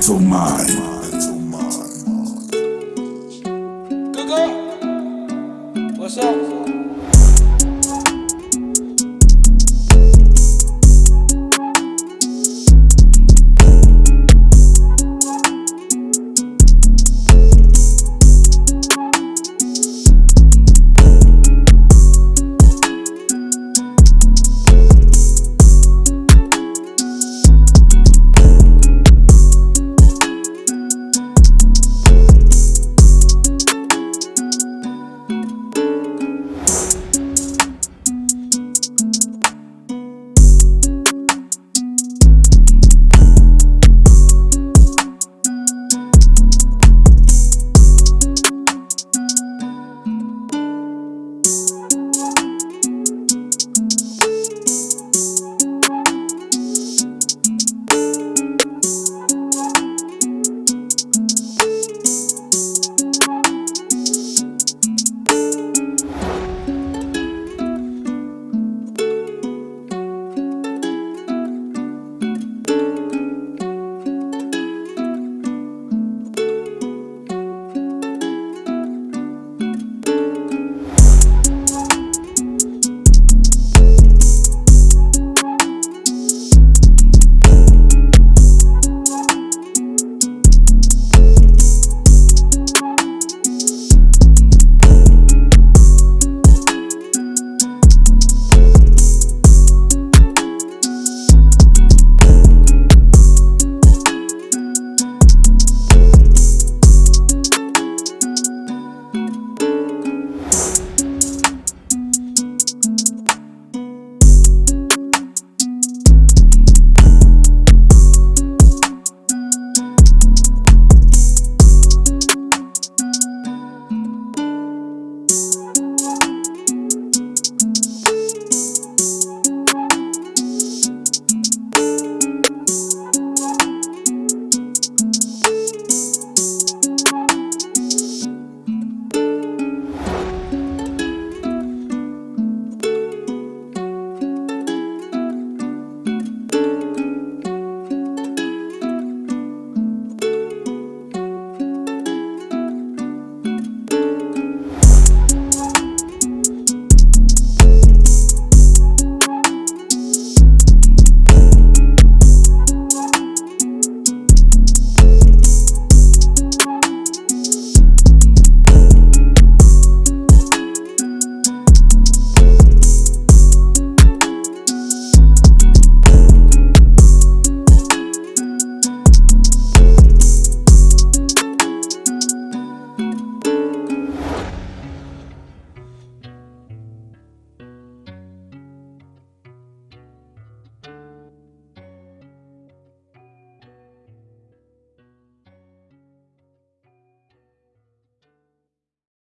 mental mind. up?